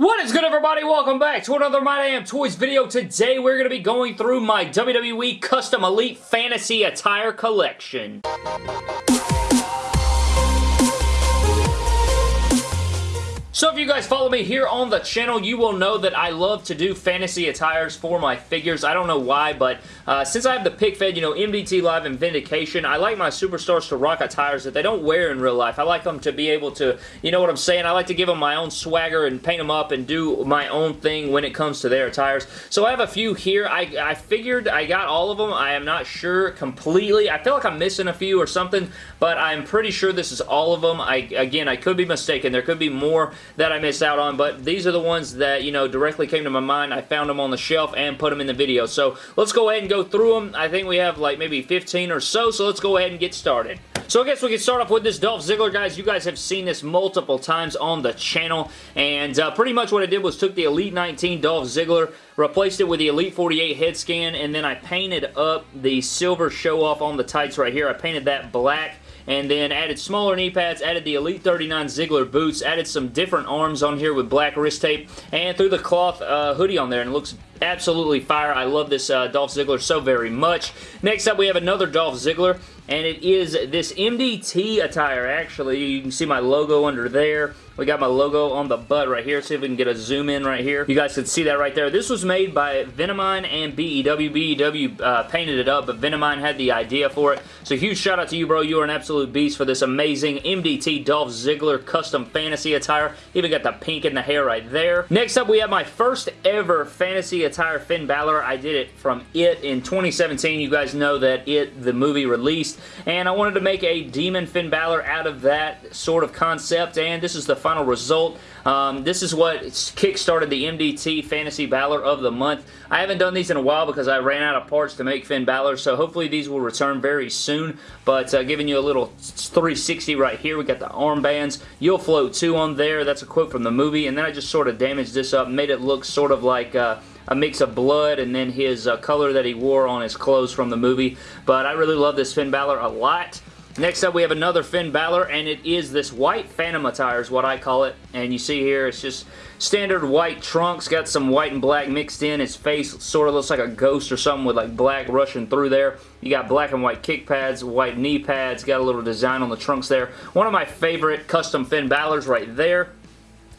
What is good everybody? Welcome back to another My Damn Toys video. Today we're going to be going through my WWE Custom Elite Fantasy Attire Collection. So if you guys follow me here on the channel, you will know that I love to do fantasy attires for my figures. I don't know why, but uh, since I have the pick fed, you know, MDT Live and Vindication, I like my superstars to rock attires that they don't wear in real life. I like them to be able to, you know what I'm saying? I like to give them my own swagger and paint them up and do my own thing when it comes to their attires. So I have a few here. I, I figured I got all of them. I am not sure completely. I feel like I'm missing a few or something, but I'm pretty sure this is all of them. I Again, I could be mistaken. There could be more that I missed out on, but these are the ones that, you know, directly came to my mind. I found them on the shelf and put them in the video. So let's go ahead and go through them. I think we have like maybe 15 or so, so let's go ahead and get started. So I guess we can start off with this Dolph Ziggler, guys. You guys have seen this multiple times on the channel, and uh, pretty much what I did was took the Elite 19 Dolph Ziggler, replaced it with the Elite 48 head scan, and then I painted up the silver show-off on the tights right here. I painted that black and then added smaller knee pads, added the Elite 39 Ziggler boots, added some different arms on here with black wrist tape, and threw the cloth uh, hoodie on there, and it looks absolutely fire. I love this uh, Dolph Ziggler so very much. Next up, we have another Dolph Ziggler, and it is this MDT attire, actually. You can see my logo under there. We got my logo on the butt right here. See if we can get a zoom in right here. You guys can see that right there. This was made by Venomine and BEW. BEW uh, painted it up, but Venomine had the idea for it. So huge shout out to you, bro. You are an absolute beast for this amazing MDT Dolph Ziggler custom fantasy attire. Even got the pink in the hair right there. Next up, we have my first ever fantasy attire Finn Balor. I did it from It in 2017. You guys know that It, the movie, released. And I wanted to make a Demon Finn Balor out of that sort of concept. And this is the final result. Um, this is what kick-started the MDT Fantasy Balor of the month. I haven't done these in a while because I ran out of parts to make Finn Balor, so hopefully these will return very soon. But uh, giving you a little 360 right here. We got the armbands. You'll float too on there. That's a quote from the movie. And then I just sort of damaged this up, made it look sort of like... Uh, a mix of blood and then his uh, color that he wore on his clothes from the movie. But I really love this Finn Balor a lot. Next up, we have another Finn Balor, and it is this white Phantom attire is what I call it. And you see here, it's just standard white trunks, got some white and black mixed in. His face sort of looks like a ghost or something with like black rushing through there. You got black and white kick pads, white knee pads, got a little design on the trunks there. One of my favorite custom Finn Balors right there.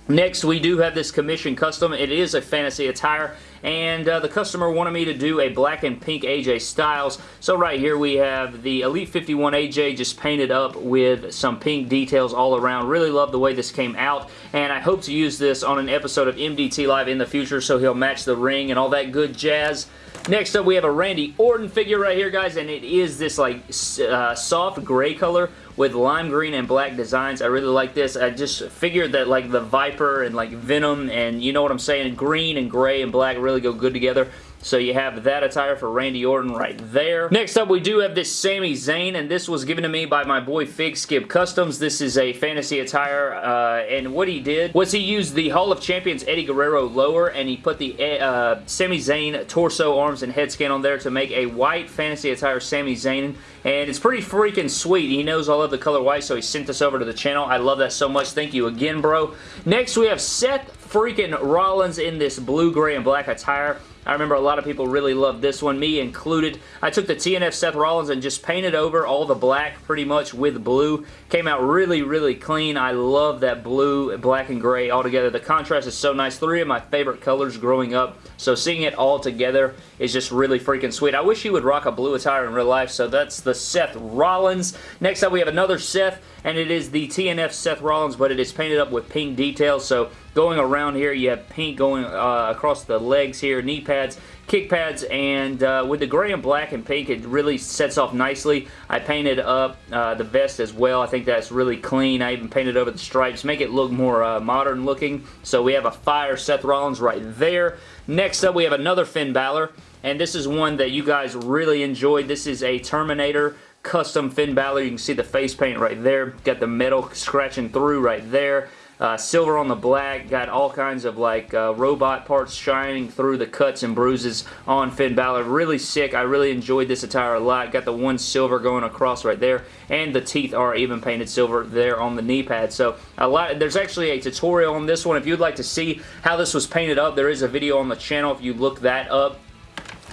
Next, we do have this commission custom. It is a fantasy attire, and uh, the customer wanted me to do a black and pink AJ Styles. So right here we have the Elite 51 AJ just painted up with some pink details all around. Really love the way this came out, and I hope to use this on an episode of MDT Live in the future so he'll match the ring and all that good jazz. Next up, we have a Randy Orton figure right here, guys, and it is this, like, uh, soft gray color with lime green and black designs. I really like this. I just figured that, like, the Viper and, like, Venom and, you know what I'm saying, green and gray and black really go good together. So you have that attire for Randy Orton right there. Next up, we do have this Sami Zayn, and this was given to me by my boy Fig Skip Customs. This is a fantasy attire, uh, and what he did was he used the Hall of Champions Eddie Guerrero lower, and he put the uh, Sami Zayn torso, arms, and head scan on there to make a white fantasy attire Sami Zayn, and it's pretty freaking sweet. He knows I love the color white, so he sent this over to the channel. I love that so much. Thank you again, bro. Next, we have Seth freaking Rollins in this blue, gray, and black attire. I remember a lot of people really loved this one, me included. I took the TNF Seth Rollins and just painted over all the black pretty much with blue. Came out really, really clean. I love that blue, black, and gray all together. The contrast is so nice. Three of my favorite colors growing up, so seeing it all together is just really freaking sweet. I wish he would rock a blue attire in real life, so that's the Seth Rollins. Next up, we have another Seth, and it is the TNF Seth Rollins, but it is painted up with pink details, so going around here, you have pink going uh, across the legs here, knee pads, kick pads, and uh, with the gray and black and pink, it really sets off nicely. I painted up uh, the vest as well. I think that's really clean. I even painted over the stripes, make it look more uh, modern looking. So we have a fire Seth Rollins right there. Next up, we have another Finn Balor, and this is one that you guys really enjoyed. This is a Terminator custom Finn Balor. You can see the face paint right there. Got the metal scratching through right there. Uh, silver on the black, got all kinds of like uh, robot parts shining through the cuts and bruises on Finn Balor. Really sick. I really enjoyed this attire a lot. Got the one silver going across right there, and the teeth are even painted silver there on the knee pad. So a lot. There's actually a tutorial on this one. If you'd like to see how this was painted up, there is a video on the channel if you look that up.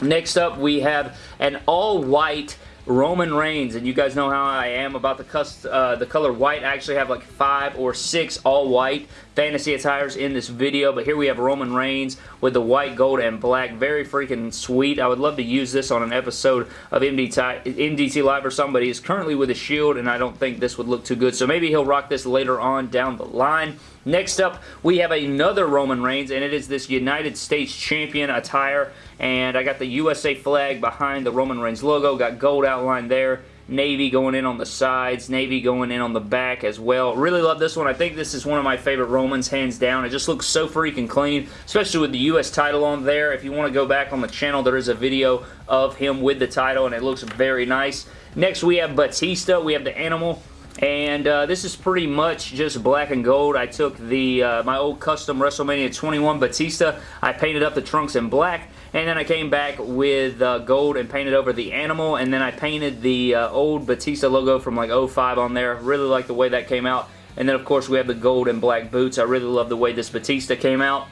Next up, we have an all-white Roman Reigns, and you guys know how I am about the, uh, the color white. I actually have like five or six all-white fantasy attires in this video, but here we have Roman Reigns with the white, gold, and black. Very freaking sweet. I would love to use this on an episode of MDT, MDT Live or somebody. He's currently with a shield, and I don't think this would look too good, so maybe he'll rock this later on down the line. Next up, we have another Roman Reigns, and it is this United States Champion attire, and I got the USA flag behind the Roman Reigns logo, got gold outline there, navy going in on the sides, navy going in on the back as well. Really love this one. I think this is one of my favorite Romans, hands down. It just looks so freaking clean, especially with the U.S. title on there. If you want to go back on the channel, there is a video of him with the title, and it looks very nice. Next, we have Batista. We have the Animal. And uh, this is pretty much just black and gold. I took the uh, my old custom WrestleMania 21 Batista. I painted up the trunks in black. And then I came back with uh, gold and painted over the animal. And then I painted the uh, old Batista logo from like 05 on there. Really like the way that came out. And then of course we have the gold and black boots. I really love the way this Batista came out.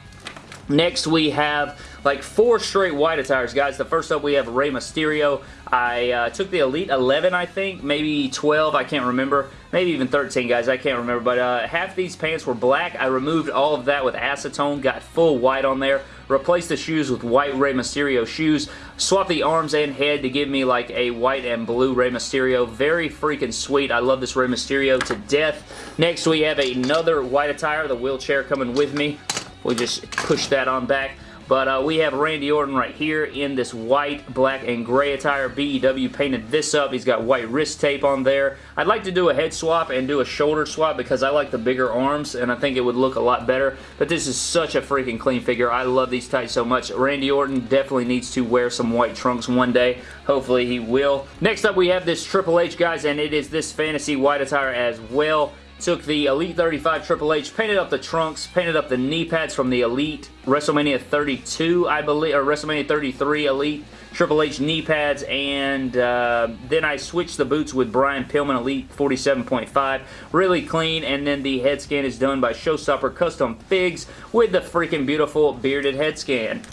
Next we have like four straight white attires, guys. The first up we have Rey Mysterio. I uh, took the Elite 11, I think, maybe 12, I can't remember. Maybe even 13, guys, I can't remember. But uh, half these pants were black. I removed all of that with acetone, got full white on there. Replaced the shoes with white Rey Mysterio shoes. Swapped the arms and head to give me like a white and blue Rey Mysterio. Very freaking sweet. I love this Rey Mysterio to death. Next, we have another white attire, the wheelchair coming with me. We just push that on back. But uh, we have Randy Orton right here in this white, black, and gray attire. BEW painted this up. He's got white wrist tape on there. I'd like to do a head swap and do a shoulder swap because I like the bigger arms and I think it would look a lot better. But this is such a freaking clean figure. I love these tights so much. Randy Orton definitely needs to wear some white trunks one day. Hopefully he will. Next up we have this Triple H, guys, and it is this fantasy white attire as well. Took the Elite 35 Triple H, painted up the trunks, painted up the knee pads from the Elite WrestleMania 32, I believe, or WrestleMania 33 Elite Triple H knee pads, and uh, then I switched the boots with Brian Pillman Elite 47.5. Really clean, and then the head scan is done by Showstopper Custom Figs with the freaking beautiful bearded head scan.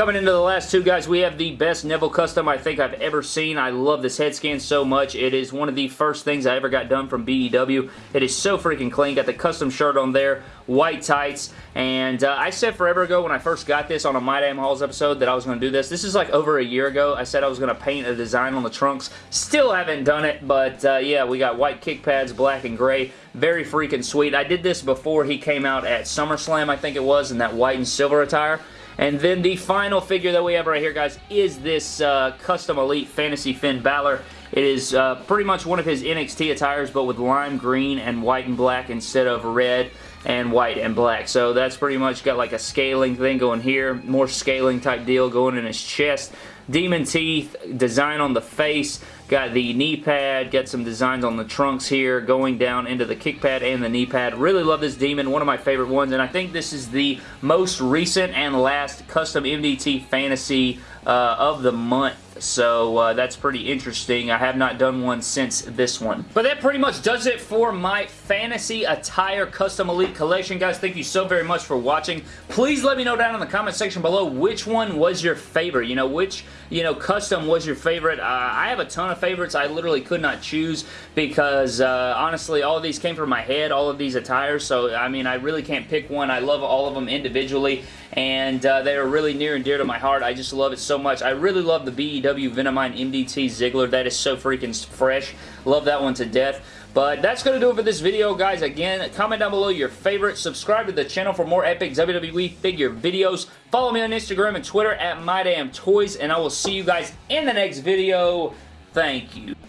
Coming into the last two, guys, we have the best Neville custom I think I've ever seen. I love this head scan so much. It is one of the first things I ever got done from BEW. It is so freaking clean. Got the custom shirt on there, white tights, and uh, I said forever ago when I first got this on a My Damn Hauls episode that I was going to do this. This is like over a year ago. I said I was going to paint a design on the trunks. Still haven't done it, but uh, yeah, we got white kick pads, black and gray. Very freaking sweet. I did this before he came out at SummerSlam, I think it was, in that white and silver attire. And then the final figure that we have right here, guys, is this uh, Custom Elite Fantasy Finn Balor. It is uh, pretty much one of his NXT attires, but with lime green and white and black instead of red and white and black. So that's pretty much got like a scaling thing going here. More scaling type deal going in his chest. Demon teeth, design on the face. Got the knee pad, got some designs on the trunks here, going down into the kick pad and the knee pad. Really love this Demon, one of my favorite ones, and I think this is the most recent and last custom MDT Fantasy uh, of the month so uh, that's pretty interesting. I have not done one since this one. But that pretty much does it for my Fantasy Attire Custom Elite Collection. Guys, thank you so very much for watching. Please let me know down in the comment section below which one was your favorite. You know, which, you know, custom was your favorite. Uh, I have a ton of favorites. I literally could not choose because, uh, honestly, all of these came from my head, all of these attires. So, I mean, I really can't pick one. I love all of them individually and uh, they are really near and dear to my heart. I just love it so much. I really love the BEW Venomine MDT Ziggler. That is so freaking fresh. Love that one to death. But that's going to do it for this video, guys. Again, comment down below your favorite. Subscribe to the channel for more epic WWE figure videos. Follow me on Instagram and Twitter at MyDamnToys, and I will see you guys in the next video. Thank you.